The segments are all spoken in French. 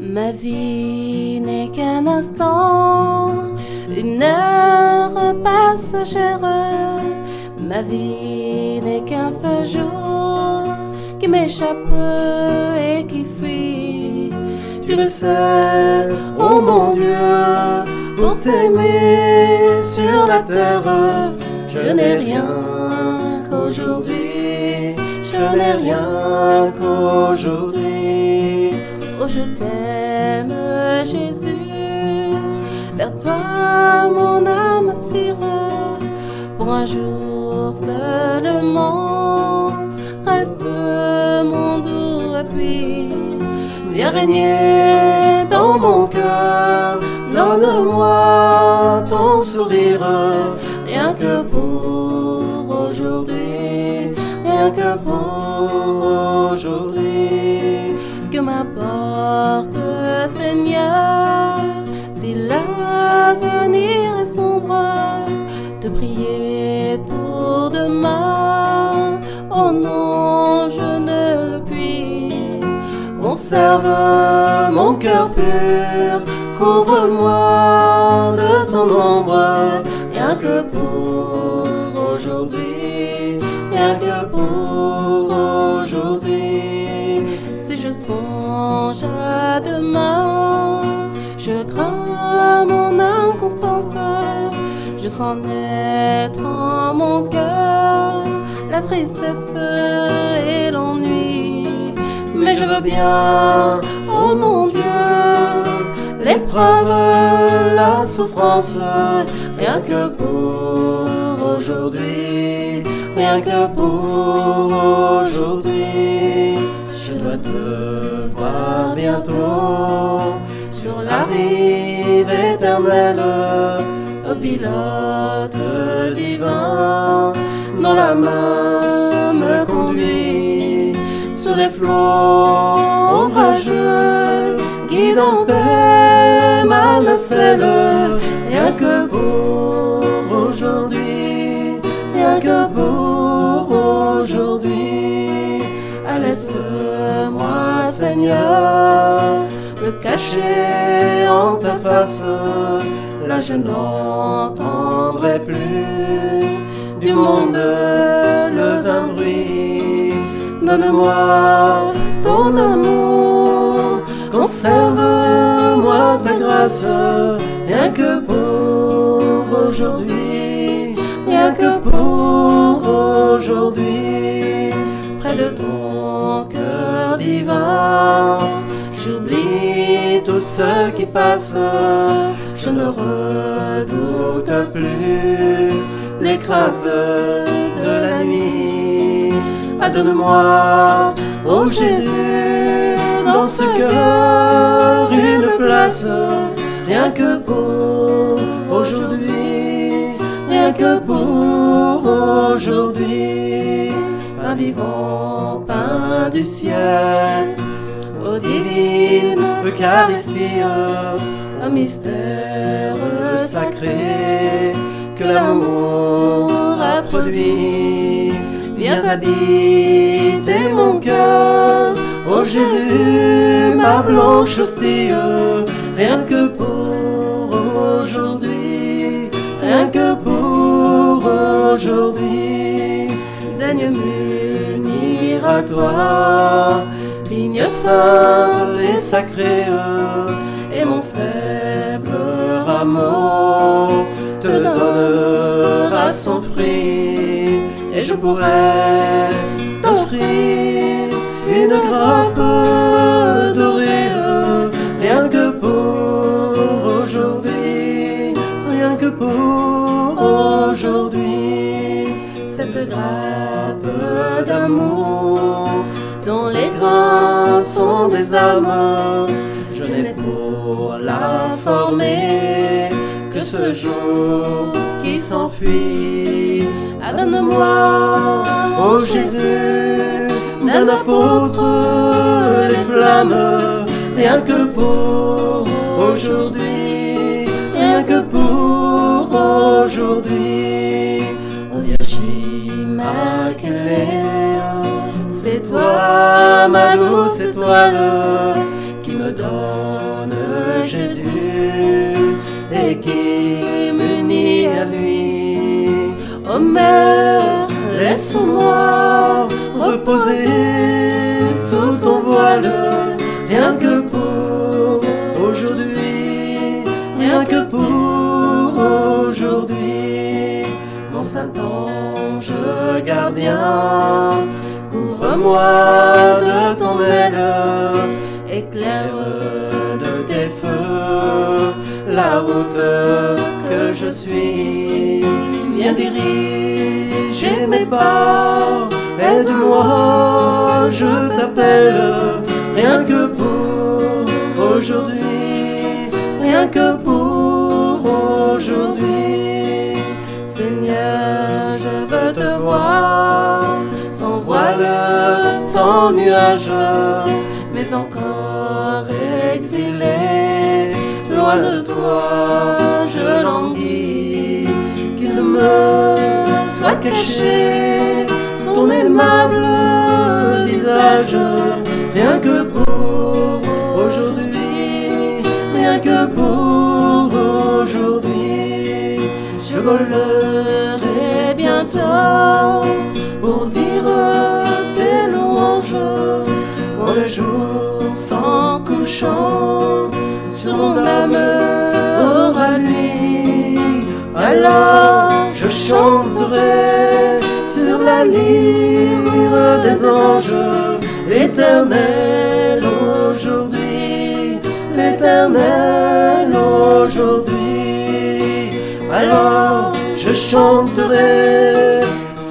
Ma vie n'est qu'un instant, une heure passagère. Ma vie n'est qu'un seul jour qui m'échappe et qui fuit. Tu le sais, oh mon Dieu, pour t'aimer sur la terre, je n'ai rien qu'aujourd'hui, je n'ai rien qu'aujourd'hui. Oh, je t'aime, Jésus, vers toi mon âme aspire pour un jour seulement. Reste mon doux appui, viens régner dans mon cœur. Donne-moi ton sourire, rien que pour aujourd'hui. Que m'importe, Seigneur, si l'avenir est sombre, de prier pour demain. Oh non, je ne le puis. Conserve mon cœur pur, couvre-moi de ton ombre, rien que pour aujourd'hui, rien que pour aujourd'hui. Si je songe à demain, je crains mon inconstance. Je sens naître en mon cœur la tristesse et l'ennui. Mais je veux bien, oh mon Dieu, l'épreuve, la souffrance, rien que pour aujourd'hui, rien que pour aujourd'hui. Je dois te voir bientôt sur la rive éternelle, au pilote divin, dont la main me conduit sur les flots orageux, guide en ma nacelle, rien que pour aujourd'hui, que pour aujourd'hui. Ah, Laisse-moi, Seigneur, me cacher en ta face. Là, je n'entendrai plus du monde le vain bruit. Donne-moi ton amour, conserve-moi ta grâce, rien que pour aujourd'hui, rien que pour aujourd'hui. Près de ton cœur divin, j'oublie tout ce qui passe, je ne redoute plus les craintes de la nuit. Ah, Donne-moi, oh Jésus, dans ce cœur une place, rien que pour aujourd'hui, que pour aujourd'hui. Pain vivant, pain du ciel, ô divine Eucharistie, un mystère sacré que l'amour a produit. Viens habiter mon cœur, ô Jésus, ma blanche hostie, rien que pour aujourd'hui. Daigne m'unir à toi, vigne sainte et sacrée, et mon faible rameau te donnera son fruit et je pourrai t'offrir cette grappe d'amour dont les grains sont des âmes je n'ai pour la former que ce jour qui s'enfuit. Ah, donne-moi, ô Jésus, d'un apôtre les flammes, rien que pour aujourd'hui, rien que pour aujourd'hui. C'est toi, ma douce étoile, qui me donne Jésus et qui m'unit à lui. Oh mère, laisse-moi reposer sous ton voile, rien que pour aujourd'hui, rien que pour aujourd'hui. Mon Saint-Ange gardien, couvre-moi de ton aile, éclaire de tes feux la route que je suis. Viens diriger mes pas, aide-moi, je t'appelle, rien que pour aujourd'hui, rien que pour sans voile, sans nuage, mais encore exilé, loin de toi, je languis, qu'il me soit caché ton aimable visage, rien que pour aujourd'hui, rien que pour aujourd'hui, je volerai pour dire tes louanges quand le jour s'en couchant sur mon âme aura nuit. Alors je chanterai sur la lyre des anges l'éternel aujourd'hui, l'éternel aujourd'hui chanterai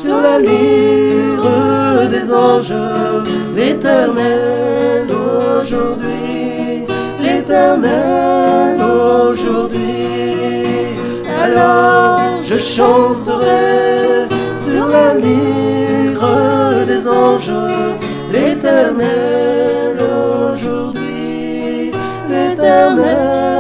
sur la lyre des anges l'éternel aujourd'hui, l'éternel aujourd'hui. Alors je chanterai sur la lyre des anges l'éternel aujourd'hui, l'éternel.